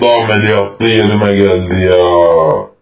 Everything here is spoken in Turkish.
Tam da yerime geldi ya.